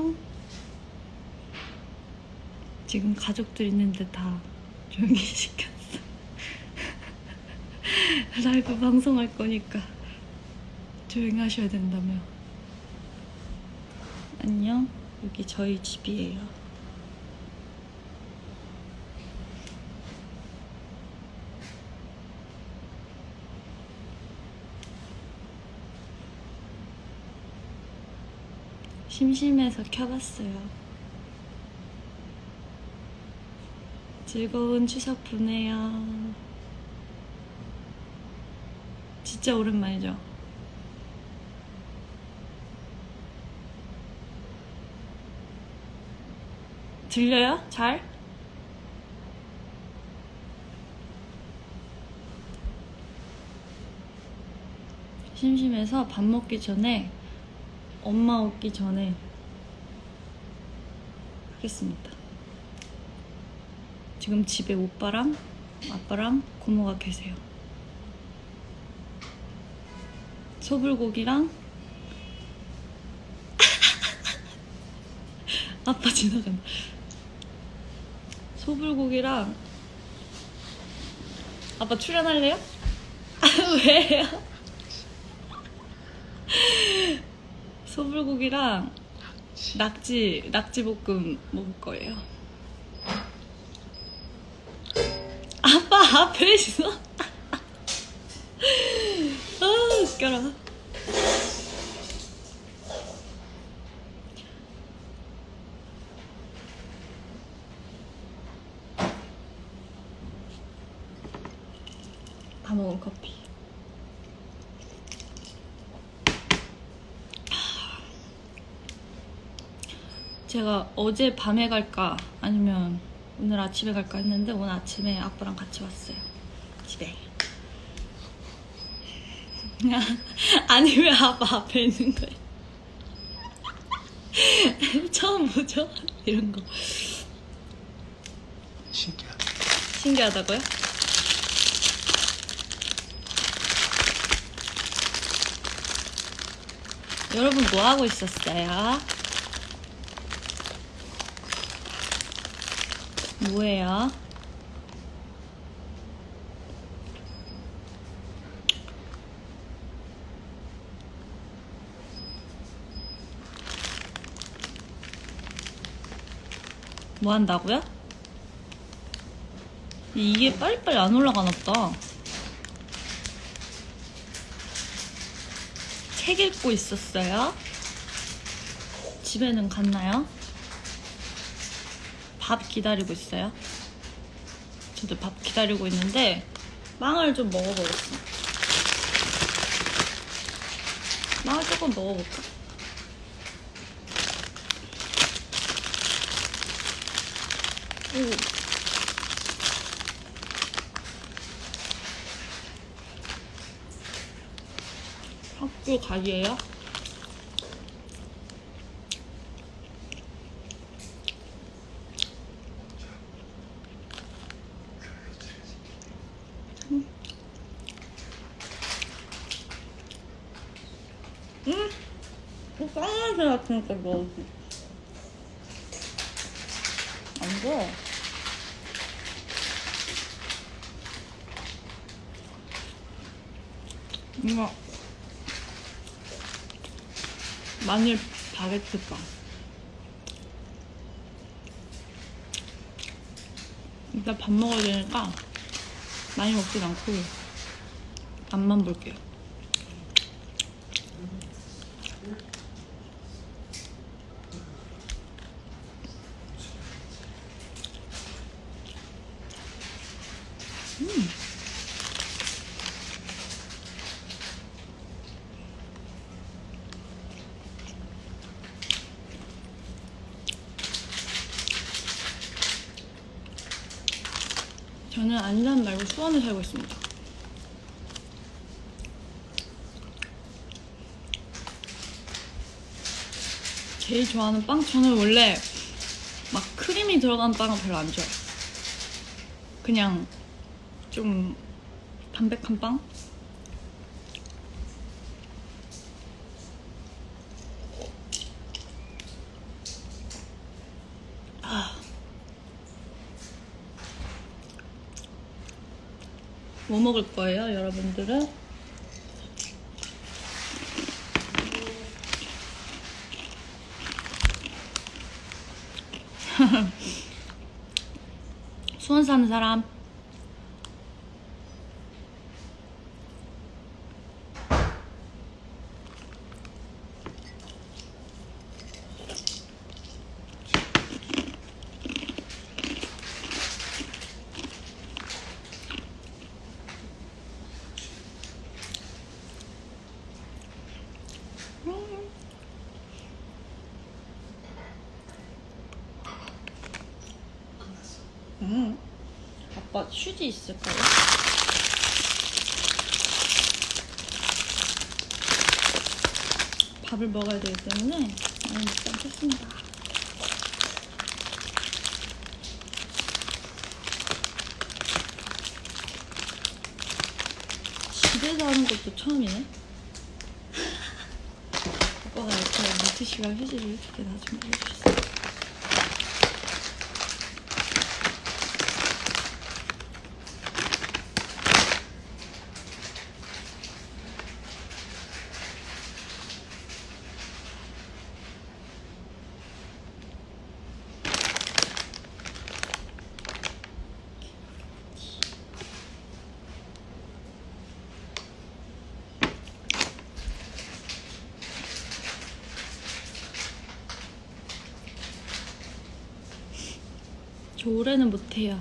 안녕. 지금 가족들 있는데 다 조용히 시켰어. 라이브 방송할 거니까 조용히 하셔야 된다며. 안녕. 여기 저희 집이에요. 심심해서 켜봤어요. 즐거운 추석 보내요. 진짜 오랜만이죠? 들려요? 잘? 심심해서 밥 먹기 전에 엄마 오기 전에 하겠습니다. 지금 집에 오빠랑 아빠랑 고모가 계세요. 소불고기랑 아빠 지나간다. 소불고기랑 아빠 출연할래요? 왜요? 소불고기랑 낙지 낙지 볶음 먹을 거예요. 아빠 앞에 있어. 아 웃겨라. 다 먹은 커피. 제가 어제 밤에 갈까 아니면 오늘 아침에 갈까 했는데 오늘 아침에 아빠랑 같이 왔어요. 집에. 아니 왜 아빠 앞에 있는 거예요? 처음 보죠? 이런 거 신기하다. 신기하다고요? 여러분 뭐 하고 있었어요? 뭐예요? 뭐 한다고요? 이게 빨리빨리 안 올라가나 보다. 책 읽고 있었어요? 집에는 갔나요? 밥 기다리고 있어요? 저도 밥 기다리고 있는데 빵을 좀 먹어보겠어. 빵을 조금 먹어볼까? 오. 학교 가기예요? 응? 응? 까만색 같으니까 넣어지. 안 돼. 이거 마늘 바게트 빵. 일단 밥 먹어야 되니까 많이 먹진 않고 맛만 볼게요. 음. 저는 안산 말고 수원에 살고 있습니다. 제일 좋아하는 빵? 저는 원래 막 크림이 들어간 빵은 별로 안 좋아해요. 그냥 좀 담백한 빵? 아. 뭐 먹을 거예요, 여러분들은? 수원 사는 사람 음. 아빠 휴지 있을까요? 밥을 먹어야 되기 때문에 많이 먹지 않겠습니다. 집에서 하는 것도 처음이네. 아빠가 이렇게 물티슈랑 휴지를 이렇게 다 준비해 주셨어요. 저 올해는 못해요.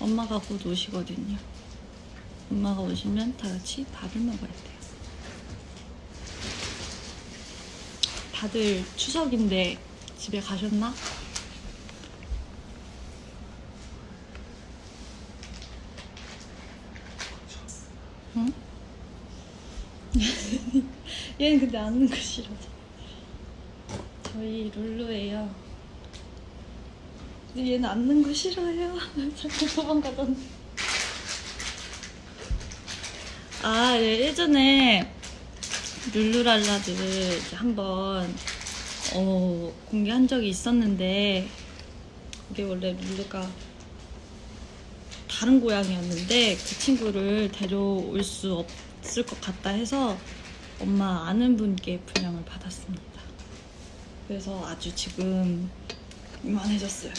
엄마가 곧 오시거든요. 엄마가 오시면 다 같이 밥을 먹어야 돼요. 다들 추석인데 집에 가셨나? 응? 얘는 근데 앉는 거 싫어져. 저희 룰루예요. 근데 얘는 앉는 거 싫어해요. 자꾸 도망가던. 아, 예, 예전에 룰루랄라를 한번 어, 공개한 적이 있었는데 그게 원래 룰루가 다른 고양이였는데 그 친구를 데려올 수 없을 것 같다 해서 엄마 아는 분께 분양을 받았습니다. 그래서 아주 지금 이만해졌어요.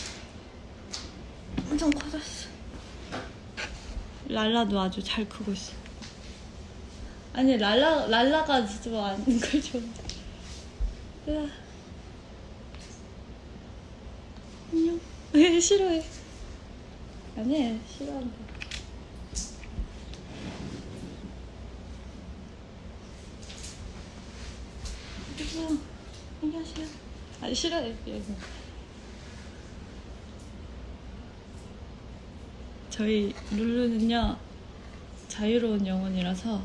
엄청 커졌어. 랄라도 아주 잘 크고 있어. 아니 랄라 랄라가 진짜 앉는 걸 좋아. 으아. 안녕. 왜 싫어해? 아니 싫어한다. 안녕 하세요. 안녕하세요. 아니 싫어해. 얘는. 저희 룰루는요 자유로운 영혼이라서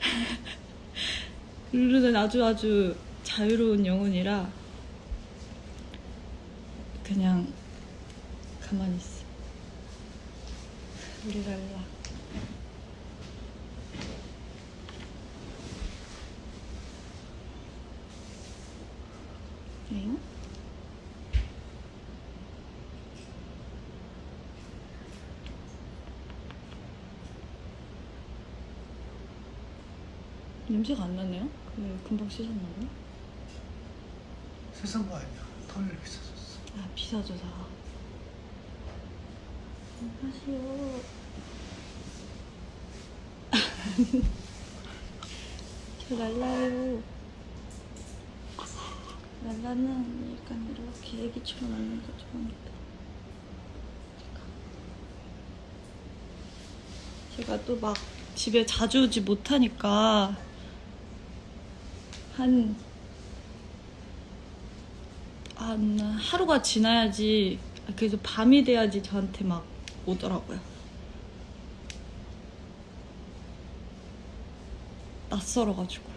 룰루는 아주 아주 자유로운 영혼이라 그냥 가만히 있어. 우리 랄라. 엥? 냄새가 안 나네요? 그 금방 씻었나 보네? 세상 거 아니야. 털 비싸졌어. 아 비싸져서 안녕 하세요 저 랄라요. 랄라는 약간 이렇게 애기처럼 앉는 거 좋아합니다 제가 또 막 집에 자주 오지 못하니까 한, 한 하루가 지나야지 그래도 밤이 돼야지 저한테 막 오더라고요. 낯설어가지고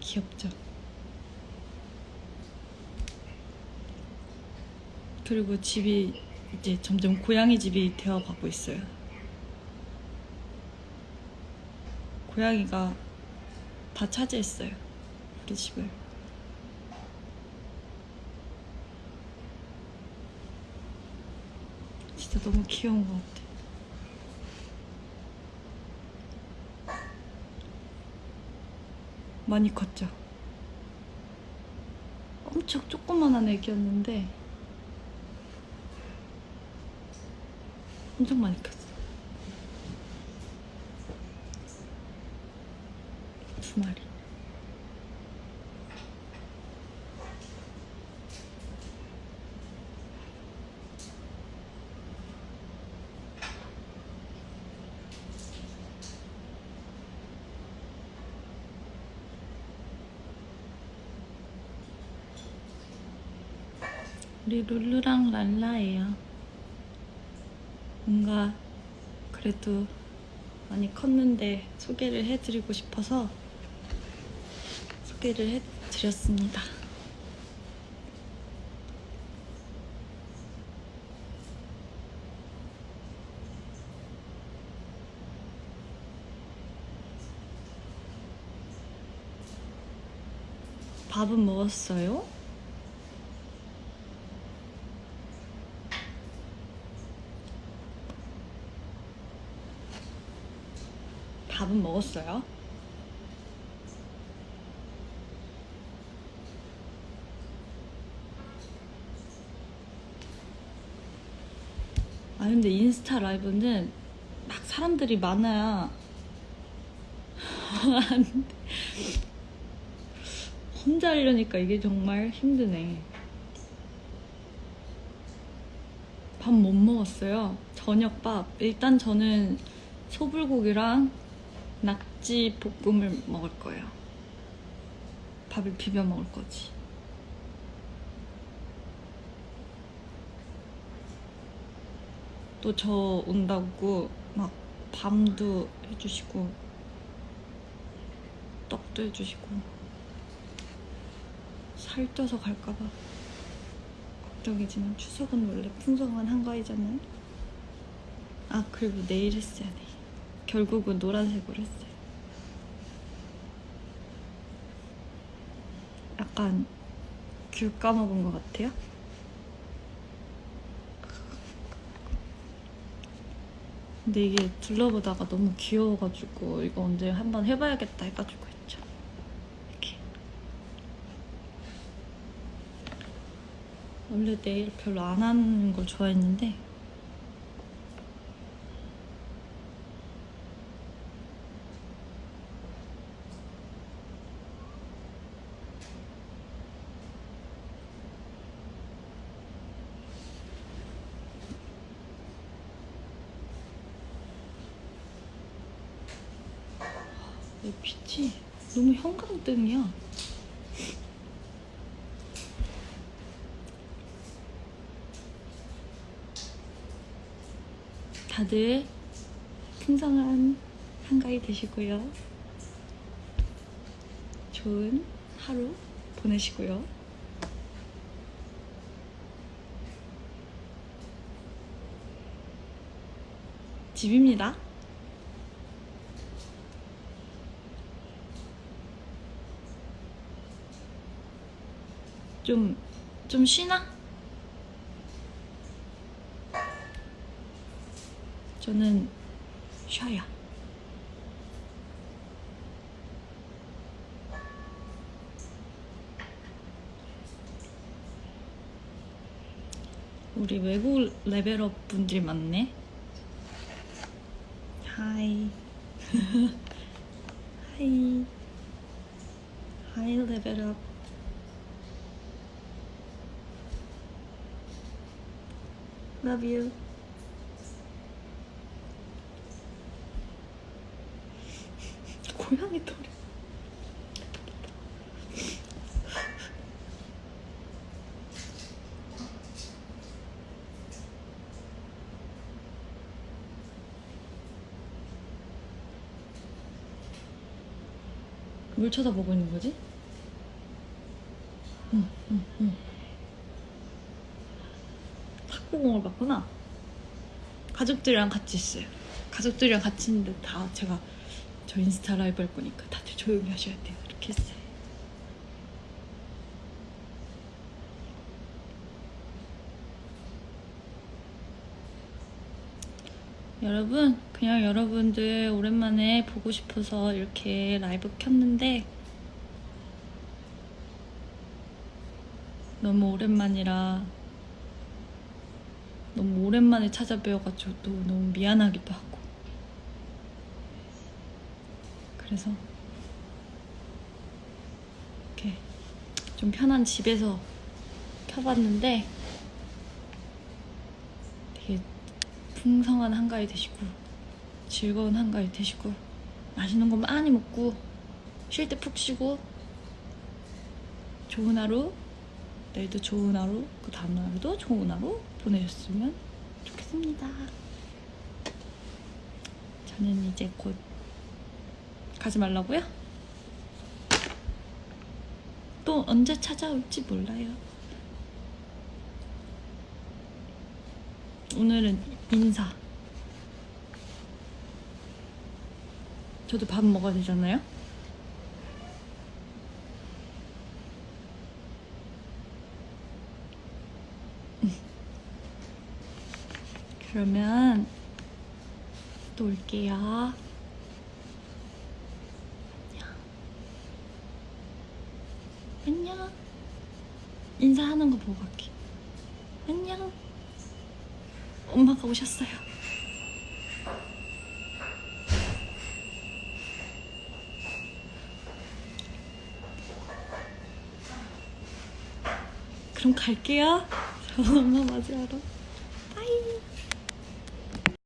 귀엽죠. 그리고 집이 이제 점점 고양이 집이 되어가고 있어요. 고양이가 다 차지했어요. 우리 집을. 진짜 너무 귀여운 것 같아. 많이 컸죠? 엄청 조그만한 애기였는데 엄청 많이 컸어. 두 마리. 우리 룰루랑 랄라예요. 뭔가 그래도 많이 컸는데 소개를 해드리고 싶어서 소개를 해드렸습니다. 밥은 먹었어요? 밥은 먹었어요? 아 근데 인스타 라이브는 막 사람들이 많아야. 혼자 하려니까 이게 정말 힘드네. 밥 못 먹었어요. 저녁밥. 일단 저는 소불고기랑 낙지 볶음을 먹을 거예요. 밥을 비벼 먹을 거지. 또 저 온다고 막 밤도 해주시고 떡도 해주시고 살쪄서 갈까봐 걱정이지만 추석은 원래 풍성한 한가위잖아요. 아 그리고 내일 했어야 돼. 결국은 노란색으로 했어요. 약간 귤 까먹은 것 같아요. 근데 이게 둘러보다가 너무 귀여워가지고 이거 언제 한번 해봐야겠다 해가지고 했죠. 이렇게. 원래 네일 별로 안 하는 걸 좋아했는데 이 빛이 너무 형광등이야. 다들 풍성한 한가위 되시고요. 좋은 하루 보내시고요. 집입니다. 좀, 좀 쉬나? 저는 쉬어요. 우리 외국 레벨업 분들이 많네. 하이. 하이. 하이 레벨업. Love you. 고양이 털이. 물 쳐다보고 있는 거지? 응, 응, 응. 탁구공을 봤구나. 가족들이랑 같이 있어요. 가족들이랑 같이 있는데 다 제가 저 인스타 라이브 할 거니까 다들 조용히 하셔야 돼요. 이렇게 했어요. 여러분, 그냥 여러분들 오랜만에 보고 싶어서 이렇게 라이브 켰는데 너무 오랜만이라 너무 오랜만에 찾아뵈어가지고 또 너무 미안하기도 하고. 그래서 이렇게 좀 편한 집에서 켜봤는데 되게 풍성한 한가위 되시고 즐거운 한가위 되시고 맛있는 거 많이 먹고 쉴 때 푹 쉬고 좋은 하루 내일도 좋은 하루 그 다음 날도 좋은 하루 보내셨으면 좋겠습니다 저는 이제 곧 가지 말라고요? 또 언제 찾아올지 몰라요 오늘은 인사. 저도 밥 먹어야 되잖아요. 그러면 또 올게요. 안녕. 안녕. 인사하는 거 보고 갈게. 안녕. 엄마가 오셨어요. 그럼 갈게요. 저 엄마 맞이하러.